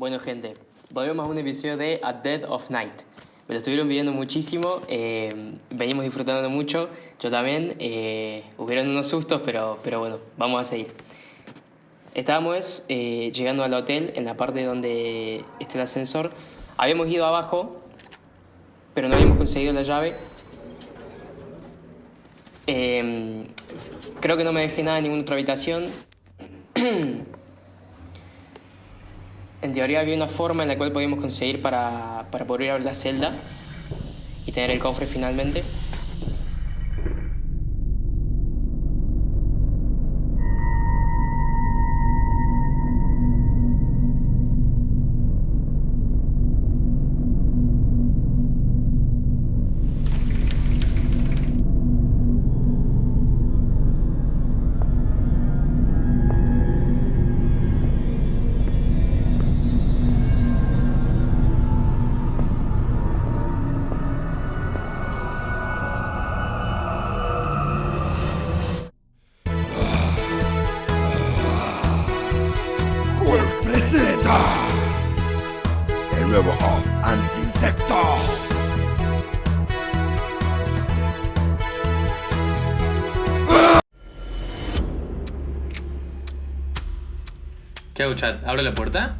Bueno gente, volvemos a un episodio de A Dead of Night. Me lo estuvieron pidiendo muchísimo, eh, venimos disfrutando mucho, yo también. Eh, hubieron unos sustos, pero, pero bueno, vamos a seguir. Estábamos eh, llegando al hotel en la parte donde está el ascensor. Habíamos ido abajo, pero no habíamos conseguido la llave. Eh, creo que no me dejé nada en ninguna otra habitación. En teoría había una forma en la cual podíamos conseguir para, para poder abrir la celda y tener el cofre finalmente. Presenta el nuevo Off Anti-Insectos. ¿Qué hago, chat? ¿Abro la puerta?